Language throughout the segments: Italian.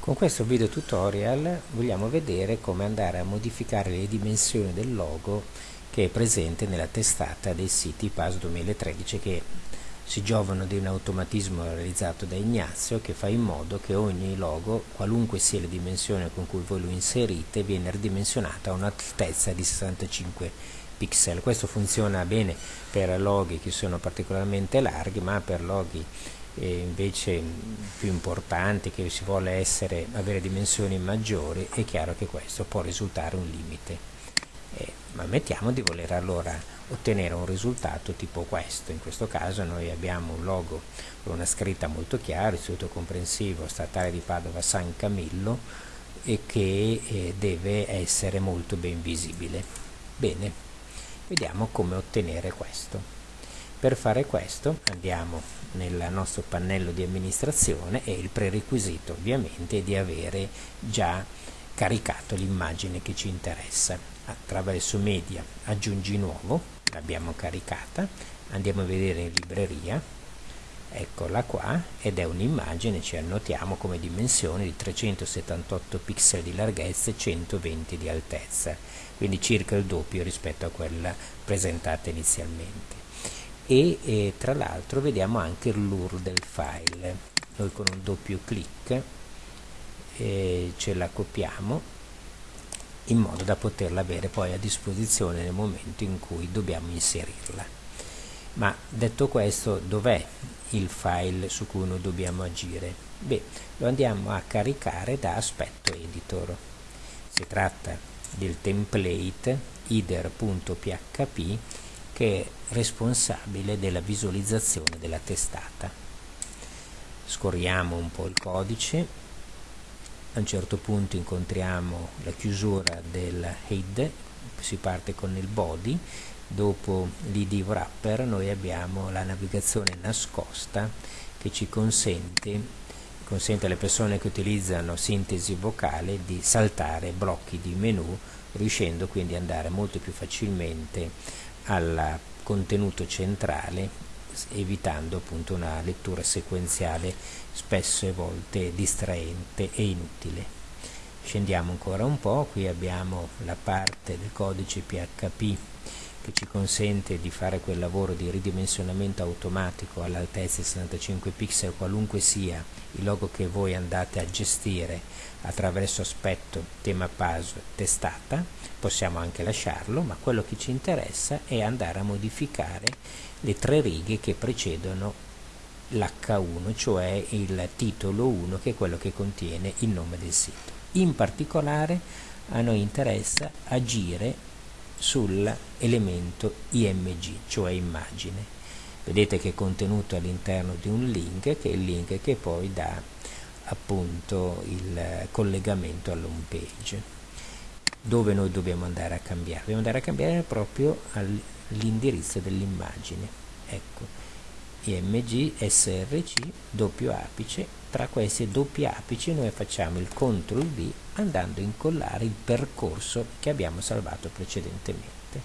Con questo video tutorial vogliamo vedere come andare a modificare le dimensioni del logo che è presente nella testata dei siti PAS 2013 che si giovano di un automatismo realizzato da Ignazio che fa in modo che ogni logo, qualunque sia la dimensione con cui voi lo inserite, viene ridimensionata a un'altezza di 65 pixel. Questo funziona bene per loghi che sono particolarmente larghi, ma per loghi invece più importanti che si vuole essere, avere dimensioni maggiori è chiaro che questo può risultare un limite. Eh, ma ammettiamo di voler allora ottenere un risultato tipo questo. In questo caso noi abbiamo un logo con una scritta molto chiara istituto comprensivo statale di Padova San Camillo e che eh, deve essere molto ben visibile. Bene vediamo come ottenere questo per fare questo andiamo nel nostro pannello di amministrazione e il prerequisito ovviamente è di avere già caricato l'immagine che ci interessa. Attraverso media aggiungi nuovo, l'abbiamo caricata, andiamo a vedere in libreria, eccola qua ed è un'immagine, ci annotiamo come dimensione di 378 pixel di larghezza e 120 di altezza, quindi circa il doppio rispetto a quella presentata inizialmente e eh, tra l'altro vediamo anche l'UR del file. Noi con un doppio clic eh, ce la copiamo in modo da poterla avere poi a disposizione nel momento in cui dobbiamo inserirla. Ma detto questo dov'è il file su cui noi dobbiamo agire? beh lo andiamo a caricare da aspetto editor. Si tratta del template ider.php che è responsabile della visualizzazione della testata. Scorriamo un po' il codice, a un certo punto incontriamo la chiusura del head, si parte con il body, dopo l'id wrapper noi abbiamo la navigazione nascosta che ci consente, consente alle persone che utilizzano sintesi vocale di saltare blocchi di menu riuscendo quindi ad andare molto più facilmente al contenuto centrale evitando appunto una lettura sequenziale spesso e volte distraente e inutile. Scendiamo ancora un po', qui abbiamo la parte del codice PHP che ci consente di fare quel lavoro di ridimensionamento automatico all'altezza di 65 pixel qualunque sia il logo che voi andate a gestire attraverso aspetto tema PAS testata possiamo anche lasciarlo ma quello che ci interessa è andare a modificare le tre righe che precedono l'H1 cioè il titolo 1 che è quello che contiene il nome del sito. In particolare a noi interessa agire sull'elemento img, cioè immagine. Vedete che è contenuto all'interno di un link, che è il link che poi dà appunto il collegamento all'home page. Dove noi dobbiamo andare a cambiare? Dobbiamo andare a cambiare proprio all'indirizzo dell'immagine. Ecco, img, src, doppio apice, tra questi doppi apici noi facciamo il CTRL V andando a incollare il percorso che abbiamo salvato precedentemente.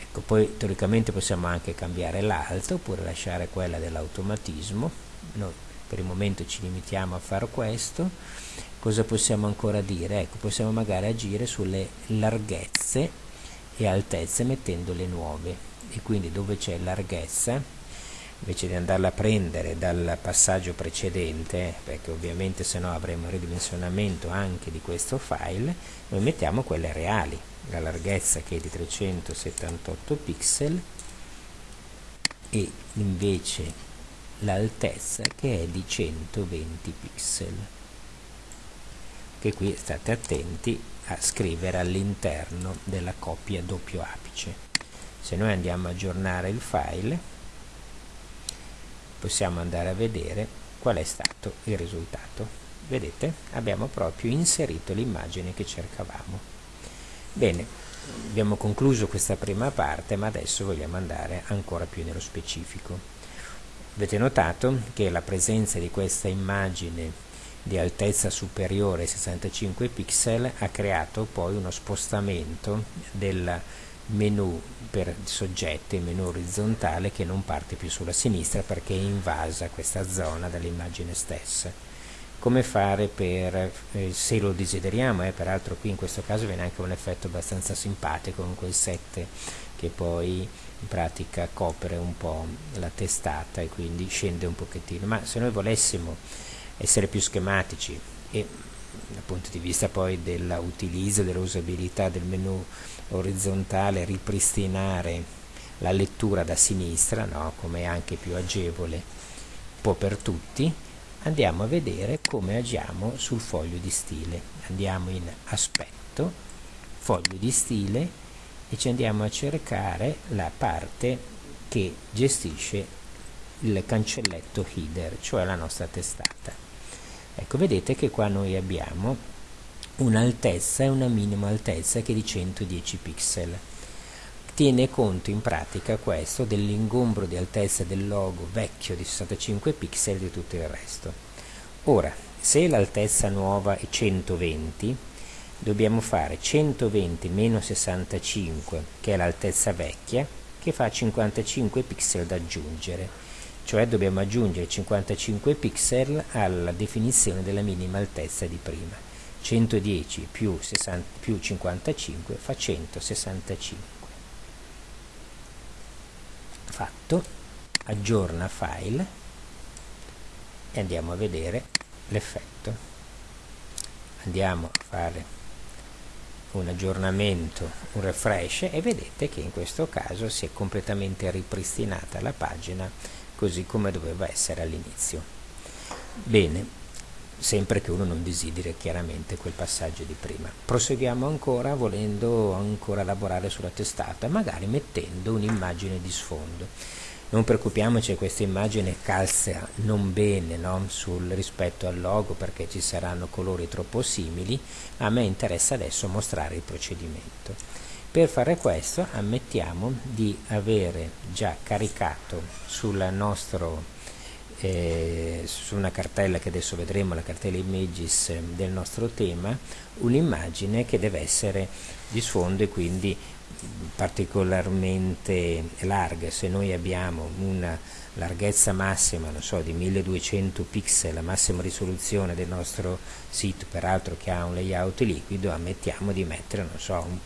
Ecco, poi teoricamente possiamo anche cambiare l'alto oppure lasciare quella dell'automatismo. Noi per il momento ci limitiamo a fare questo. Cosa possiamo ancora dire? Ecco, possiamo magari agire sulle larghezze e altezze mettendo le nuove e quindi dove c'è larghezza invece di andarla a prendere dal passaggio precedente perché ovviamente se no avremo il ridimensionamento anche di questo file noi mettiamo quelle reali la larghezza che è di 378 pixel e invece l'altezza che è di 120 pixel. Che qui state attenti a scrivere all'interno della coppia doppio apice. Se noi andiamo a aggiornare il file possiamo andare a vedere qual è stato il risultato. Vedete? Abbiamo proprio inserito l'immagine che cercavamo. Bene abbiamo concluso questa prima parte ma adesso vogliamo andare ancora più nello specifico. Avete notato che la presenza di questa immagine di altezza superiore ai 65 pixel ha creato poi uno spostamento del menu per soggetti, il menu orizzontale che non parte più sulla sinistra perché è invasa questa zona dall'immagine stessa. come fare per, eh, se lo desideriamo, eh, peraltro qui in questo caso viene anche un effetto abbastanza simpatico con quel 7 che poi in pratica copre un po' la testata e quindi scende un pochettino, ma se noi volessimo essere più schematici e dal punto di vista poi dell'utilizzo, dell'usabilità del menu orizzontale, ripristinare la lettura da sinistra, no? come anche più agevole un po' per tutti, andiamo a vedere come agiamo sul foglio di stile. Andiamo in aspetto, foglio di stile e ci andiamo a cercare la parte che gestisce il cancelletto header, cioè la nostra testata. Ecco, vedete che qua noi abbiamo un'altezza e una minima altezza che è di 110 pixel tiene conto in pratica questo dell'ingombro di altezza del logo vecchio di 65 pixel e di tutto il resto. Ora, se l'altezza nuova è 120, dobbiamo fare 120 meno 65, che è l'altezza vecchia, che fa 55 pixel da aggiungere, cioè dobbiamo aggiungere 55 pixel alla definizione della minima altezza di prima. 110 più, 60, più 55 fa 165 fatto. Aggiorna file. E andiamo a vedere l'effetto. Andiamo a fare un aggiornamento un refresh e vedete che in questo caso si è completamente ripristinata la pagina così come doveva essere all'inizio. Bene sempre che uno non desideri chiaramente quel passaggio di prima. Proseguiamo ancora volendo ancora lavorare sulla testata, magari mettendo un'immagine di sfondo. Non preoccupiamoci, questa immagine calza non bene no? Sul, rispetto al logo perché ci saranno colori troppo simili, a me interessa adesso mostrare il procedimento. Per fare questo ammettiamo di avere già caricato sul nostro eh, su una cartella che adesso vedremo, la cartella images eh, del nostro tema, un'immagine che deve essere di sfondo e quindi particolarmente larga. Se noi abbiamo una larghezza massima, non so, di 1200 pixel, la massima risoluzione del nostro sito, peraltro che ha un layout liquido, ammettiamo di mettere, non so, un,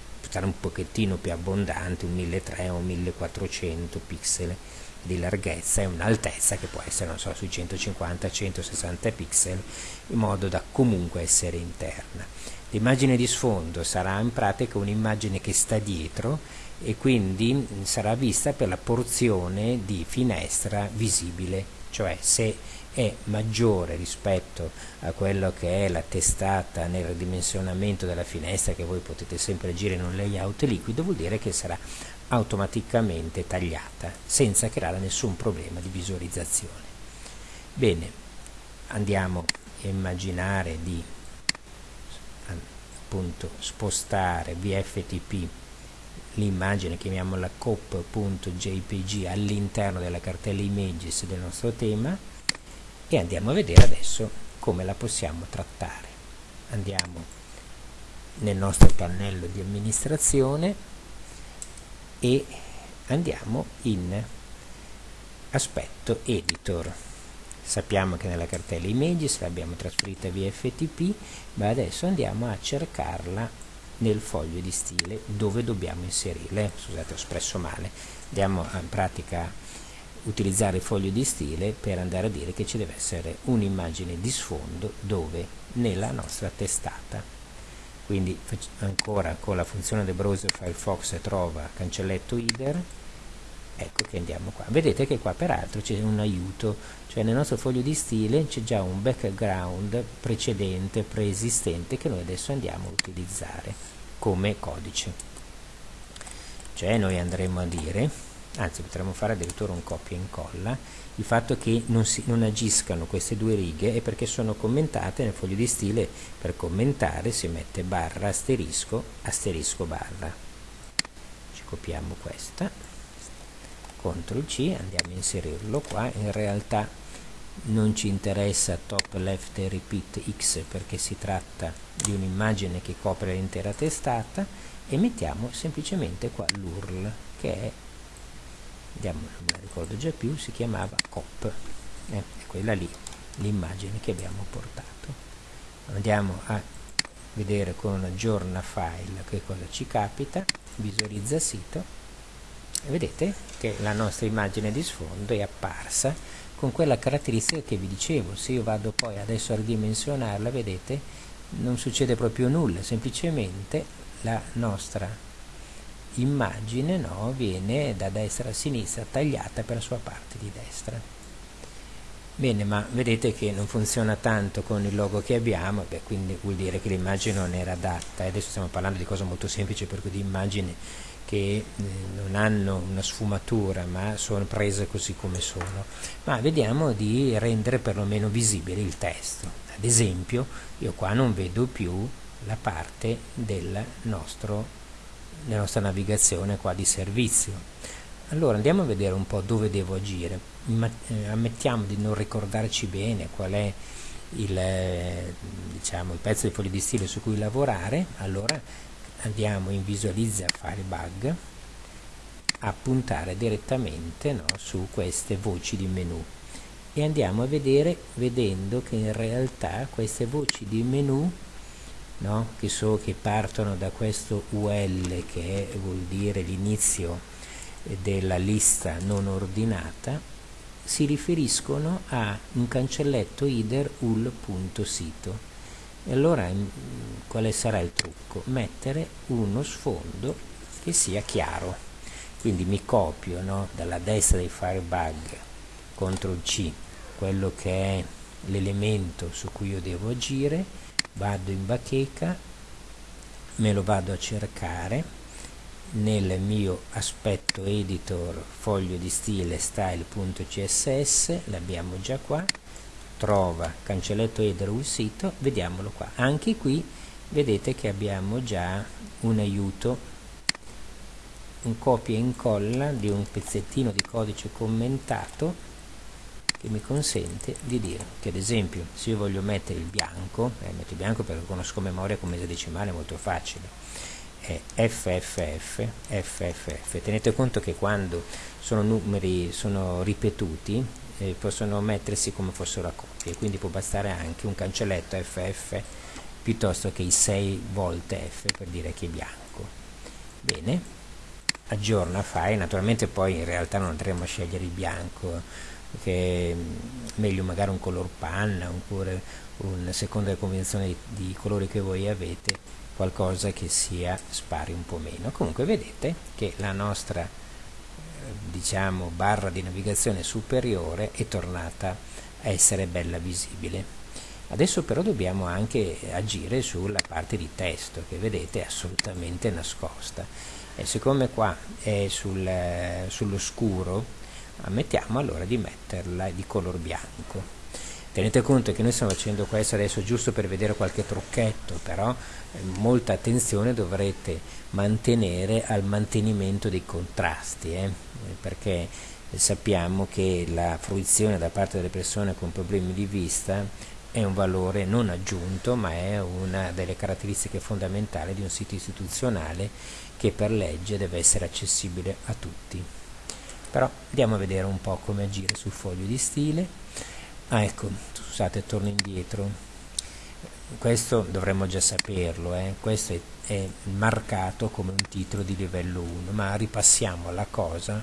un pochettino più abbondante, un 1300 o 1400 pixel di larghezza e un'altezza che può essere non so, sui 150-160 pixel in modo da comunque essere interna. L'immagine di sfondo sarà in pratica un'immagine che sta dietro e quindi sarà vista per la porzione di finestra visibile, cioè se è maggiore rispetto a quello che è la testata nel ridimensionamento della finestra che voi potete sempre agire in un layout liquido vuol dire che sarà automaticamente tagliata senza creare nessun problema di visualizzazione. Bene, andiamo a immaginare di appunto spostare VFTP l'immagine, chiamiamola cop.jpg all'interno della cartella images del nostro tema e andiamo a vedere adesso come la possiamo trattare. Andiamo nel nostro pannello di amministrazione e andiamo in aspetto editor. Sappiamo che nella cartella images l'abbiamo trasferita via FTP ma adesso andiamo a cercarla nel foglio di stile dove dobbiamo inserirla. Scusate ho espresso male. Andiamo a, in pratica utilizzare il foglio di stile per andare a dire che ci deve essere un'immagine di sfondo dove nella nostra testata quindi ancora con la funzione del browser Firefox trova cancelletto header. Ecco che andiamo qua. Vedete che qua peraltro c'è un aiuto. Cioè nel nostro foglio di stile c'è già un background precedente preesistente che noi adesso andiamo a utilizzare come codice. Cioè noi andremo a dire anzi potremmo fare addirittura un copia e incolla il fatto che non, si, non agiscano queste due righe è perché sono commentate nel foglio di stile. Per commentare si mette barra asterisco asterisco barra. Ci copiamo questa. CTRL C andiamo a inserirlo qua. In realtà non ci interessa top left repeat x perché si tratta di un'immagine che copre l'intera testata e mettiamo semplicemente qua l'URL che è andiamo, non me la ricordo già più, si chiamava COP, eh, è quella lì l'immagine che abbiamo portato. andiamo a vedere con aggiorna file che cosa ci capita visualizza sito e vedete che la nostra immagine di sfondo è apparsa con quella caratteristica che vi dicevo se io vado poi adesso a ridimensionarla vedete non succede proprio nulla semplicemente la nostra immagine no, viene da destra a sinistra tagliata per la sua parte di destra. Bene ma vedete che non funziona tanto con il logo che abbiamo beh, quindi vuol dire che l'immagine non era adatta. Adesso stiamo parlando di cose molto semplici per cui di immagini che eh, non hanno una sfumatura ma sono prese così come sono. Ma vediamo di rendere perlomeno visibile il testo. Ad esempio io qua non vedo più la parte del nostro, della nostra navigazione qua di servizio. Allora andiamo a vedere un po' dove devo agire. Eh, ammettiamo di non ricordarci bene qual è il, eh, diciamo, il pezzo di foglio di stile su cui lavorare allora andiamo in visualizza file bug a puntare direttamente no, su queste voci di menu. E andiamo a vedere vedendo che in realtà queste voci di menu no, che, so, che partono da questo UL che vuol dire l'inizio della lista non ordinata si riferiscono a un cancelletto header ul.sito e allora quale sarà il trucco? Mettere uno sfondo che sia chiaro. Quindi mi copio no, dalla destra dei Firebug CTRL C quello che è l'elemento su cui io devo agire vado in bacheca me lo vado a cercare. Nel mio aspetto editor foglio di stile style.css l'abbiamo già qua. Trova cancelletto header un sito vediamolo qua. Anche qui vedete che abbiamo già un aiuto. Un copia e incolla di un pezzettino di codice commentato che mi consente di dire che ad esempio se io voglio mettere il bianco eh, metto il bianco perché conosco memoria con mese decimale è molto facile. È FFF FFF tenete conto che quando sono numeri sono ripetuti eh, possono mettersi come fossero a coppie quindi può bastare anche un cancelletto FF piuttosto che i 6 volte F per dire che è bianco. Bene aggiorna file naturalmente poi in realtà non andremo a scegliere il bianco che è meglio magari un color panna oppure un seconda delle convenzioni di, di colori che voi avete qualcosa che sia spari un po' meno. Comunque vedete che la nostra diciamo barra di navigazione superiore è tornata a essere bella visibile. Adesso però dobbiamo anche agire sulla parte di testo che vedete è assolutamente nascosta. E siccome qua è sul, sullo scuro ammettiamo allora di metterla di color bianco tenete conto che noi stiamo facendo questo adesso giusto per vedere qualche trucchetto però eh, molta attenzione dovrete mantenere al mantenimento dei contrasti eh? perché sappiamo che la fruizione da parte delle persone con problemi di vista è un valore non aggiunto ma è una delle caratteristiche fondamentali di un sito istituzionale che per legge deve essere accessibile a tutti però andiamo a vedere un po' come agire sul foglio di stile. Ah ecco scusate torno indietro. Questo dovremmo già saperlo eh? questo è, è, marcato come un titolo di livello 1 ma ripassiamo la cosa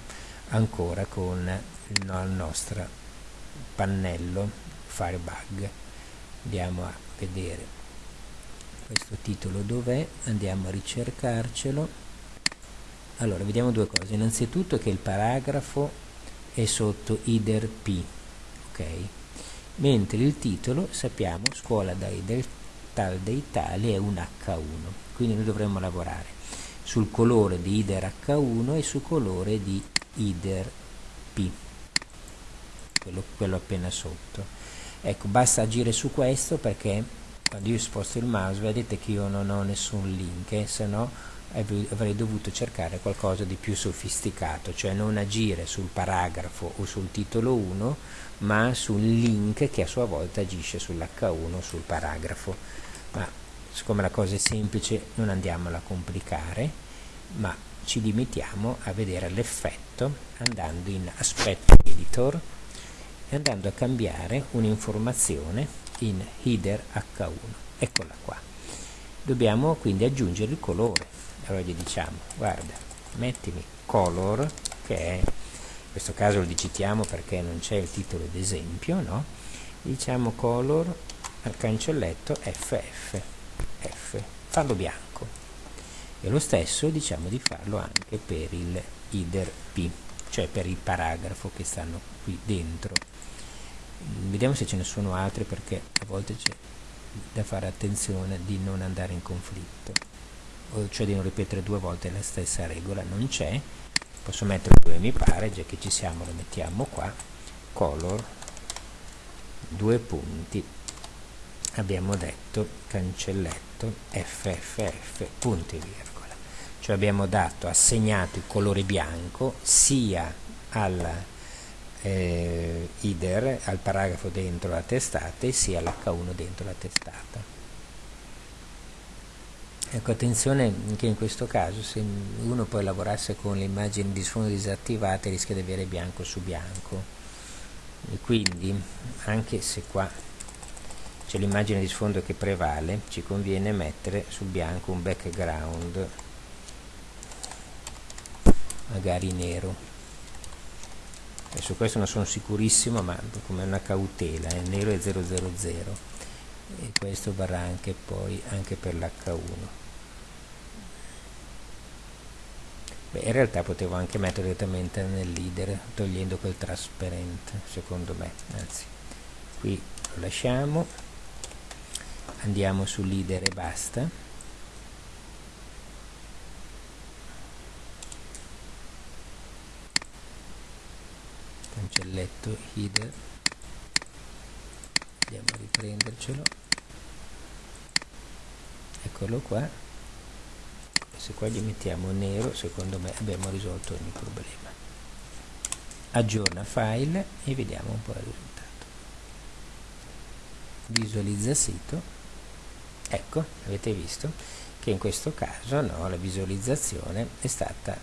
ancora con il, no, il nostro pannello firebug andiamo a vedere. Questo titolo dov'è? Andiamo a ricercarcelo allora vediamo due cose. Innanzitutto che il paragrafo è sotto ider p ok? Mentre il titolo sappiamo scuola dai del tal dei tali è un H1 quindi noi dovremmo lavorare sul colore di IDER H1 e sul colore di IDER P quello, quello appena sotto. Ecco basta agire su questo perché quando io sposto il mouse vedete che io non ho nessun link eh, se no avrei dovuto cercare qualcosa di più sofisticato, cioè non agire sul paragrafo o sul titolo 1, ma sul link che a sua volta agisce sull'H1 sul paragrafo. Ma siccome la cosa è semplice non andiamola a complicare, ma ci limitiamo a vedere l'effetto andando in aspetto editor e andando a cambiare un'informazione in header H1 eccola qua. Dobbiamo quindi aggiungere il colore allora gli diciamo guarda mettimi color che è in questo caso lo digitiamo perché non c'è il titolo d'esempio no? diciamo color al cancelletto FF F farlo bianco. E lo stesso diciamo di farlo anche per il header P cioè per il paragrafo che stanno qui dentro. Vediamo se ce ne sono altre perché a volte c'è da fare attenzione di non andare in conflitto cioè di non ripetere due volte la stessa regola non c'è. Posso mettere dove mi pare già che ci siamo lo mettiamo qua. Color due punti. Abbiamo detto cancelletto fff punti virgola. Cioè abbiamo dato assegnato il colore bianco sia al eh, IDER al paragrafo dentro la testata e sia l'H1 dentro la testata ecco attenzione che in questo caso se uno poi lavorasse con le immagini di sfondo disattivate rischia di avere bianco su bianco. E quindi anche se qua c'è l'immagine di sfondo che prevale ci conviene mettere sul bianco un background magari nero. E su questo non sono sicurissimo ma come una cautela il eh, nero è 000 e questo varrà anche poi anche per l'H1 Beh, in realtà potevo anche mettere direttamente nel leader togliendo quel trasparente secondo me. Anzi qui lo lasciamo. Andiamo su leader e basta. Cancelletto header andiamo a riprendercelo. Eccolo qua. Se qua gli mettiamo nero secondo me abbiamo risolto ogni problema. Aggiorna file e vediamo un po' il risultato. Visualizza sito. Ecco avete visto che in questo caso no, la visualizzazione è stata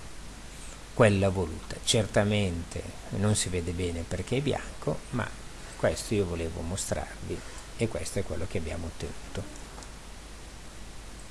quella voluta. Certamente non si vede bene perché è bianco ma questo io volevo mostrarvi e questo è quello che abbiamo ottenuto